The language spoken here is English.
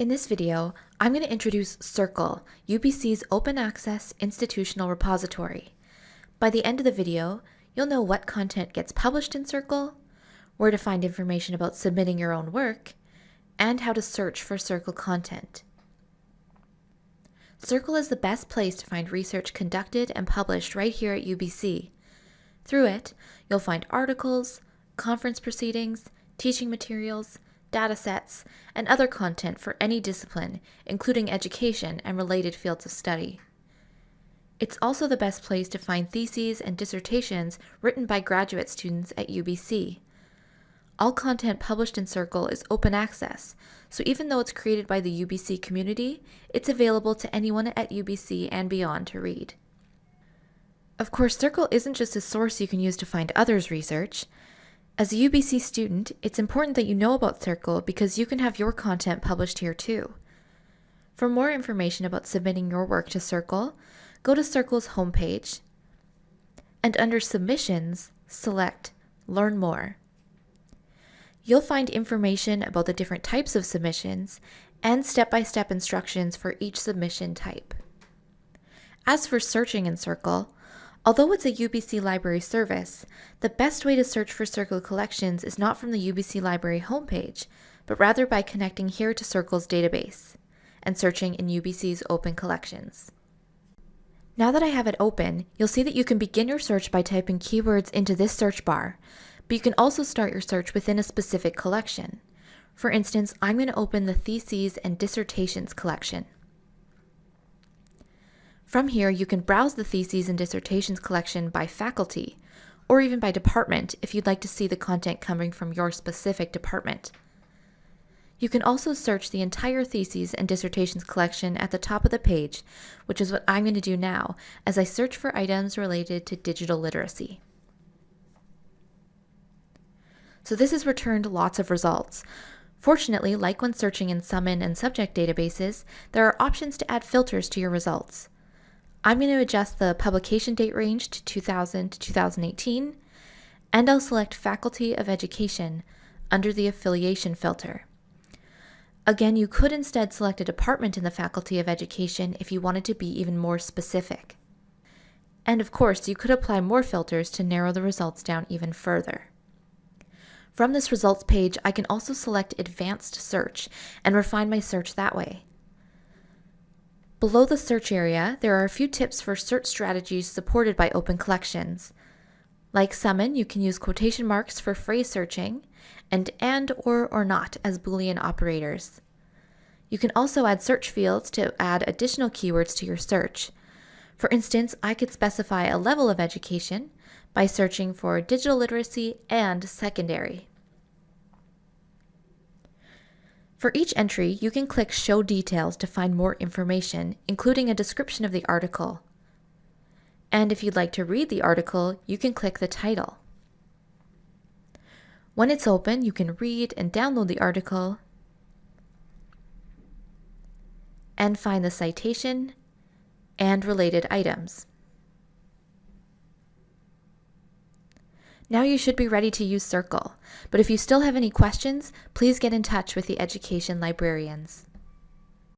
In this video, I'm going to introduce Circle, UBC's open access institutional repository. By the end of the video, you'll know what content gets published in Circle, where to find information about submitting your own work, and how to search for Circle content. Circle is the best place to find research conducted and published right here at UBC. Through it, you'll find articles, conference proceedings, teaching materials, datasets, and other content for any discipline, including education and related fields of study. It's also the best place to find theses and dissertations written by graduate students at UBC. All content published in Circle is open access, so even though it's created by the UBC community, it's available to anyone at UBC and beyond to read. Of course, Circle isn't just a source you can use to find others' research. As a UBC student, it's important that you know about Circle because you can have your content published here too. For more information about submitting your work to Circle, go to Circle's homepage and under Submissions, select Learn More. You'll find information about the different types of submissions and step-by-step -step instructions for each submission type. As for searching in Circle, Although it's a UBC Library service, the best way to search for Circle collections is not from the UBC Library homepage, but rather by connecting here to Circle's database and searching in UBC's open collections. Now that I have it open, you'll see that you can begin your search by typing keywords into this search bar, but you can also start your search within a specific collection. For instance, I'm going to open the Theses and Dissertations collection. From here, you can browse the Theses and Dissertations collection by faculty, or even by department if you'd like to see the content coming from your specific department. You can also search the entire Theses and Dissertations collection at the top of the page, which is what I'm going to do now as I search for items related to digital literacy. So this has returned lots of results. Fortunately, like when searching in Summon and subject databases, there are options to add filters to your results. I'm going to adjust the publication date range to 2000 to 2018, and I'll select Faculty of Education under the affiliation filter. Again, you could instead select a department in the Faculty of Education if you wanted to be even more specific. And of course, you could apply more filters to narrow the results down even further. From this results page, I can also select Advanced Search and refine my search that way. Below the search area, there are a few tips for search strategies supported by open collections. Like Summon, you can use quotation marks for phrase searching, and AND, OR, or NOT as Boolean operators. You can also add search fields to add additional keywords to your search. For instance, I could specify a level of education by searching for digital literacy and secondary. For each entry, you can click Show Details to find more information, including a description of the article. And if you'd like to read the article, you can click the title. When it's open, you can read and download the article and find the citation and related items. Now you should be ready to use Circle, but if you still have any questions, please get in touch with the education librarians.